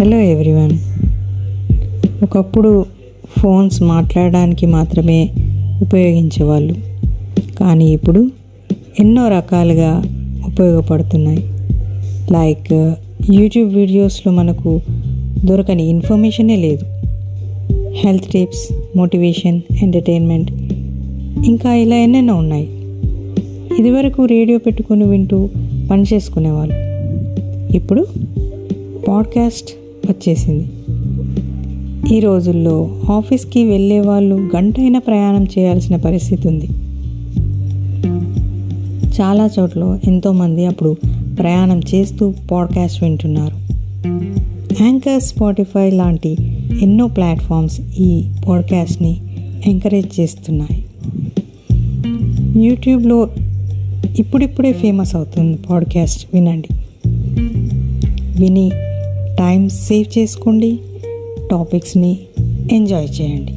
Hello everyone ఒకప్పుడు phones మాట్లాడడానికి మాత్రమే ఉపయోగించేవాళ్ళు. కానీ ఇప్పుడు ఎన్నో రకాలుగా ఉపయోగపడుతున్నాయి. లైక్ యూట్యూబ్ వీడియోస్లో మనకు దొరకని ఇన్ఫర్మేషనే లేదు. హెల్త్ టిప్స్ మోటివేషన్ ఎంటర్టైన్మెంట్ ఇంకా ఇలా ఎన్నెన్నో ఉన్నాయి. ఇదివరకు రేడియో పెట్టుకొని వింటూ పని చేసుకునేవాళ్ళు. ఇప్పుడు పాడ్కాస్ట్ వచ్చేసింది. ఈ రోజుల్లో ఆఫీస్కి వెళ్ళే వాళ్ళు గంటైనా ప్రయాణం చేయాల్సిన పరిస్థితి ఉంది. చాలా చోట్ల ఎంతోమంది అప్పుడు ప్రయాణం చేస్తూ పాడ్కాస్ట్ వింటున్నారు. యాంకర్ స్పాటిఫై లాంటి ఎన్నో ప్లాట్ఫామ్స్ ఈ పాడ్కాస్ట్ని ఎంకరేజ్ చేస్తున్నాయి. యూట్యూబ్లో ఇప్పుడిప్పుడే ఫేమస్ అవుతుంది పాడ్కాస్ట్ వినండి. విని టైం సేవ్ చేసుకోండి టాపిక్స్ని ఎంజాయ్ చేయండి.